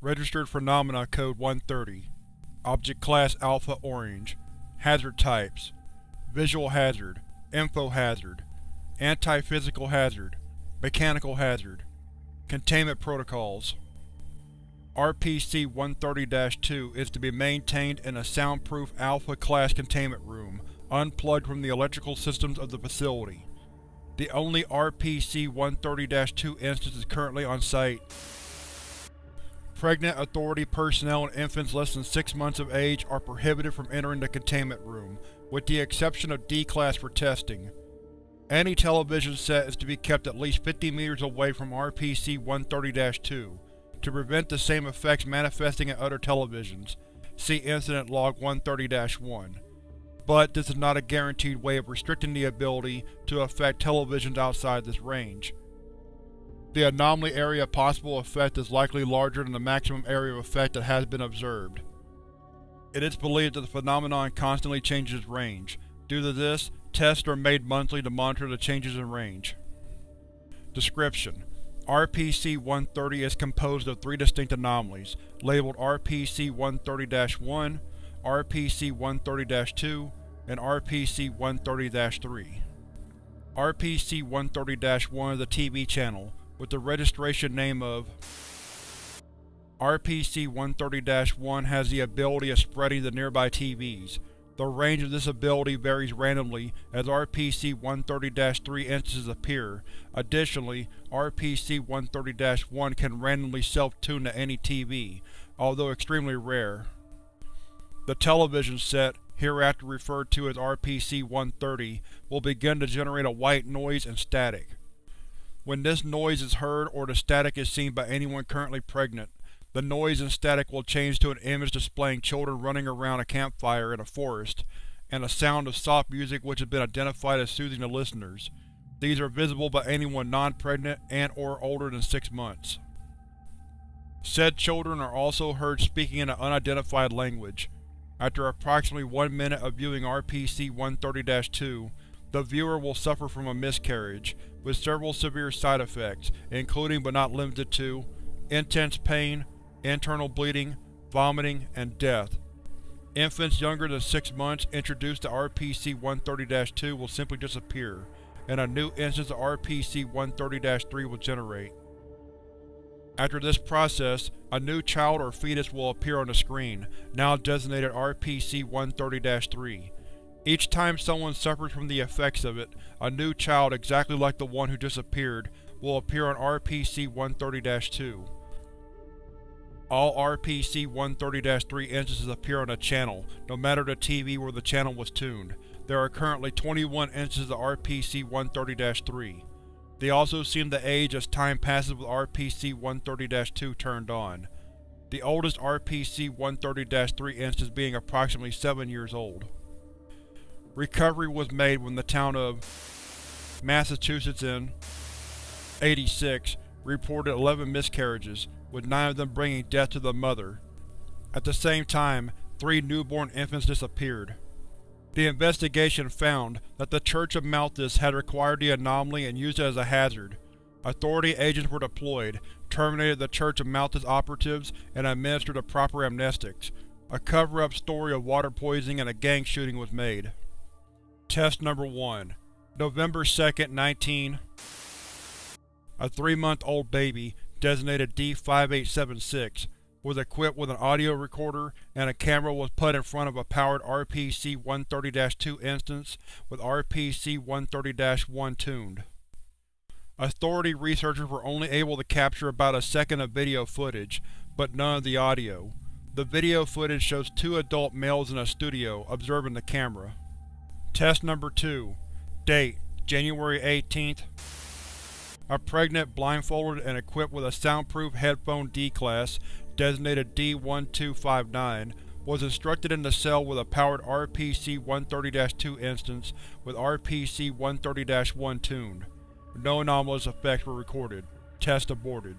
Registered Phenomena Code 130 Object Class Alpha Orange. Hazard Types. Visual Hazard. Info Hazard. Anti-Physical Hazard. Mechanical Hazard. Containment Protocols RPC-130-2 is to be maintained in a soundproof Alpha-class containment room, unplugged from the electrical systems of the facility. The only RPC-130-2 instance is currently on site. Pregnant Authority personnel and infants less than 6 months of age are prohibited from entering the containment room, with the exception of D-Class for testing. Any television set is to be kept at least 50 meters away from RPC-130-2, to prevent the same effects manifesting in other televisions. See Incident Log 130-1. But this is not a guaranteed way of restricting the ability to affect televisions outside this range. The anomaly area of possible effect is likely larger than the maximum area of effect that has been observed. It is believed that the phenomenon constantly changes range. Due to this, tests are made monthly to monitor the changes in range. Description: RPC-130 is composed of three distinct anomalies, labeled RPC-130-1, RPC-130-2, and RPC-130-3. RPC-130-1 is a TV channel, with the registration name of RPC-130-1 has the ability of spreading to nearby TVs. The range of this ability varies randomly as RPC-130-3 instances appear. Additionally, RPC-130-1 can randomly self-tune to any TV, although extremely rare. The television set, hereafter referred to as RPC-130, will begin to generate a white noise and static. When this noise is heard or the static is seen by anyone currently pregnant, the noise and static will change to an image displaying children running around a campfire in a forest, and a sound of soft music which has been identified as soothing to listeners. These are visible by anyone non-pregnant and or older than six months. Said children are also heard speaking in an unidentified language. After approximately one minute of viewing RPC-130-2, the viewer will suffer from a miscarriage, with several severe side effects, including but not limited to intense pain, internal bleeding, vomiting, and death. Infants younger than 6 months introduced to RPC-130-2 will simply disappear, and a new instance of RPC-130-3 will generate. After this process, a new child or fetus will appear on the screen, now designated RPC-130-3. Each time someone suffers from the effects of it, a new child exactly like the one who disappeared will appear on RPC-130-2. All RPC-130-3 instances appear on a channel, no matter the TV where the channel was tuned. There are currently 21 instances of RPC-130-3. They also seem to age as time passes with RPC-130-2 turned on. The oldest RPC-130-3 instance being approximately 7 years old. Recovery was made when the town of Massachusetts in 86 reported 11 miscarriages, with 9 of them bringing death to the mother. At the same time, three newborn infants disappeared. The investigation found that the Church of Malthus had acquired the anomaly and used it as a hazard. Authority agents were deployed, terminated the Church of Malthus operatives, and administered the proper amnestics. A cover-up story of water poisoning and a gang shooting was made. Test Number 1 November 2, 19 A three-month-old baby, designated D5876, was equipped with an audio recorder, and a camera was put in front of a powered RPC-130-2 instance with RPC-130-1 tuned. Authority researchers were only able to capture about a second of video footage, but none of the audio. The video footage shows two adult males in a studio, observing the camera. Test Number 2 Date January 18th A pregnant, blindfolded, and equipped with a soundproof headphone D-Class, designated D-1259, was instructed in the cell with a powered RPC-130-2 instance with RPC-130-1 tuned. No anomalous effects were recorded. Test aborted.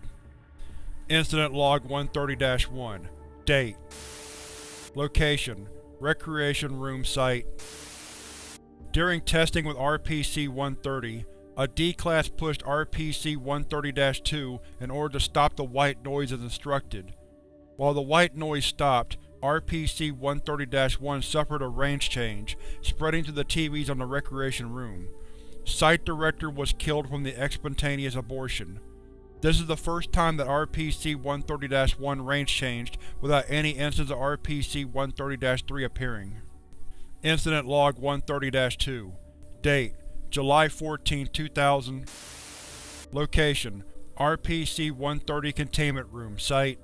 Incident Log 130-1 Date Location Recreation Room Site During testing with RPC-130, a D-Class pushed RPC-130-2 in order to stop the white noise as instructed. While the white noise stopped, RPC-130-1 suffered a range change, spreading to the TVs on the Recreation Room. Site Director was killed from the expontaneous abortion. This is the first time that RPC-130-1 range changed without any instance of RPC-130-3 appearing. Incident Log 130-2 Date: July 14, 2000 Location: RPC-130 Containment Room Site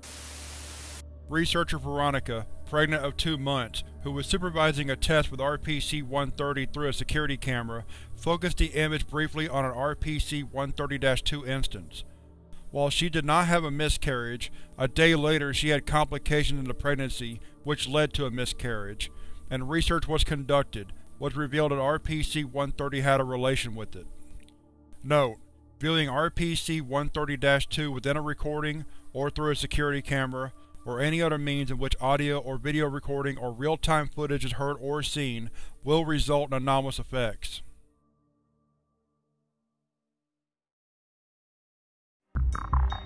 Researcher Veronica, pregnant of two months, who was supervising a test with RPC-130 through a security camera, focused the image briefly on an RPC-130-2 instance. While she did not have a miscarriage, a day later she had complications in the pregnancy, which led to a miscarriage, and research was conducted, which revealed that RPC-130 had a relation with it. Note: Viewing RPC-130-2 within a recording, or through a security camera, or any other means in which audio or video recording or real-time footage is heard or seen, will result in anomalous effects. you